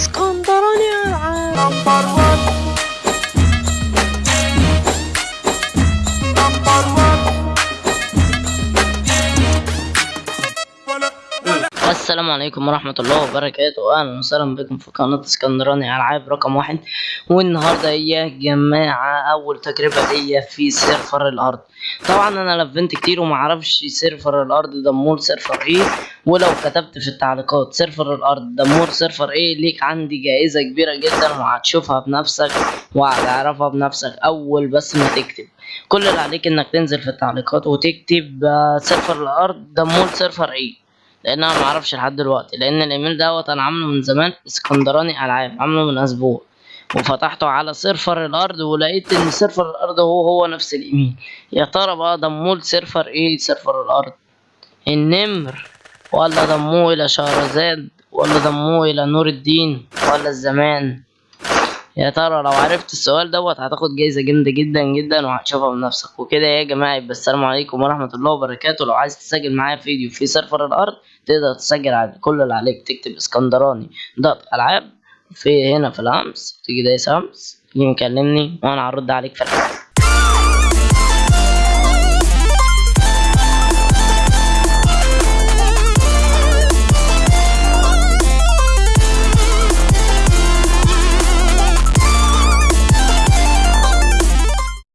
اسكندراني العاب السلام عليكم ورحمة الله وبركاته. أهلا وسهلا بكم في قناة اسكندراني ألعاب رقم واحد. والنهاردة يا جماعة؟ أول تجربة ليا في server الأرض. طبعا أنا لفيت كتير ومعرفش server الأرض ده مول server إيه ولو كتبت في التعليقات server الأرض ضموه ل server إيه ليك عندي جائزة كبيرة جدا وهتشوفها بنفسك وهتعرفها بنفسك أول بس ما تكتب. كل اللي عليك إنك تنزل في التعليقات وتكتب آه، server الأرض ضموه ل server إيه. لأن أنا معرفش لحد دلوقتي. لأن الإيميل دوت أنا عامله من زمان إسكندراني ألعاب عامله من أسبوع. وفتحته على server الأرض ولقيت إن server الأرض هو هو نفس الإيميل. يا ترى بقى ضموه server إيه؟ server الأرض. النمر. ولا ضموه إلى شهرزاد ولا ضموه إلى نور الدين ولا الزمان. يا ترى لو عرفت السؤال دوت هتاخد جايزة جامدة جدا جدا وهتشوفها بنفسك. وكده يا جماعة يبقى السلام عليكم ورحمة الله وبركاته. لو عايز تسجل معايا فيديو في server الأرض تقدر تسجل على كل اللي عليك. تكتب اسكندراني dot ألعاب في هنا في الهمس تيجي دايس همس تيجي مكلمني وأنا هرد عليك في الحلقة